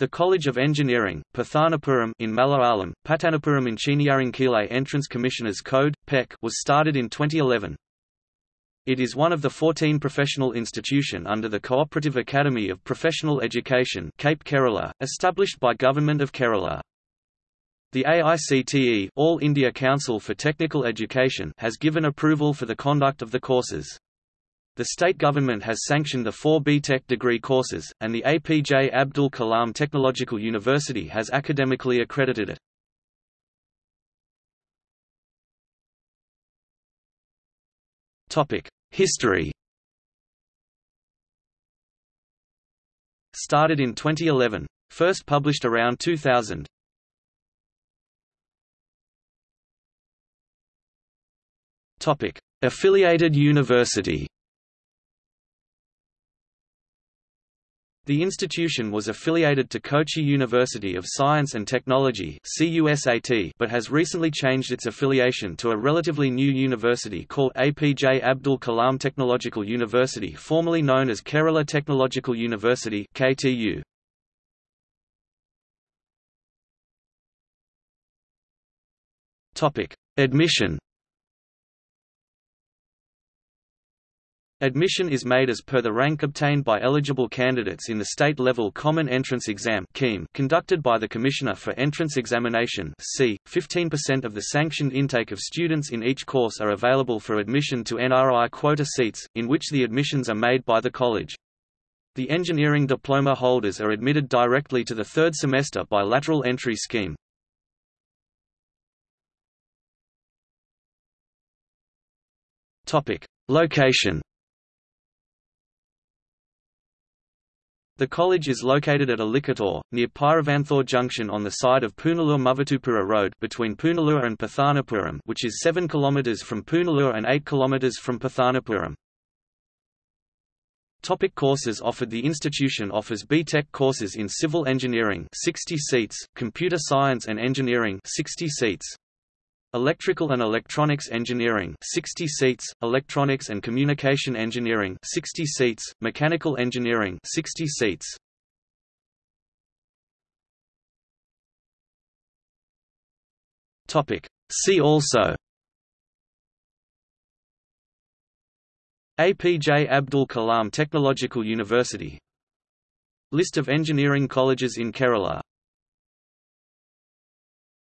The College of Engineering, Pathanapuram in Malayalam, Patanapuram Engineeringkile Entrance Commissioners Code, PEC, was started in 2011. It is one of the 14 professional institution under the Cooperative Academy of Professional Education Cape Kerala, established by Government of Kerala. The AICTE All India Council for Technical Education has given approval for the conduct of the courses. The state government has sanctioned the four B.Tech degree courses, and the APJ Abdul Kalam Technological University has academically accredited it. History Started in 2011. First published around 2000. Affiliated university The institution was affiliated to Cochin University of Science and Technology but has recently changed its affiliation to a relatively new university called APJ Abdul Kalam Technological University formerly known as Kerala Technological University KTU. Admission Admission is made as per the rank obtained by eligible candidates in the state-level Common Entrance Exam conducted by the Commissioner for Entrance Examination c. 15% of the sanctioned intake of students in each course are available for admission to NRI quota seats, in which the admissions are made by the college. The engineering diploma holders are admitted directly to the third semester by lateral entry scheme. Location The college is located at Alikkator, near Pyravanthore Junction on the side of Punalur Muvattupuzha Road between Punalur and Pathanapuram which is 7 km from Punalur and 8 km from Pathanapuram. Topic courses offered The institution offers B.Tech courses in civil engineering 60 seats, computer science and engineering 60 seats, Electrical and Electronics Engineering 60 seats, Electronics and Communication Engineering 60 seats, Mechanical Engineering 60 seats. Topic. See also APJ Abdul Kalam Technological University List of engineering colleges in Kerala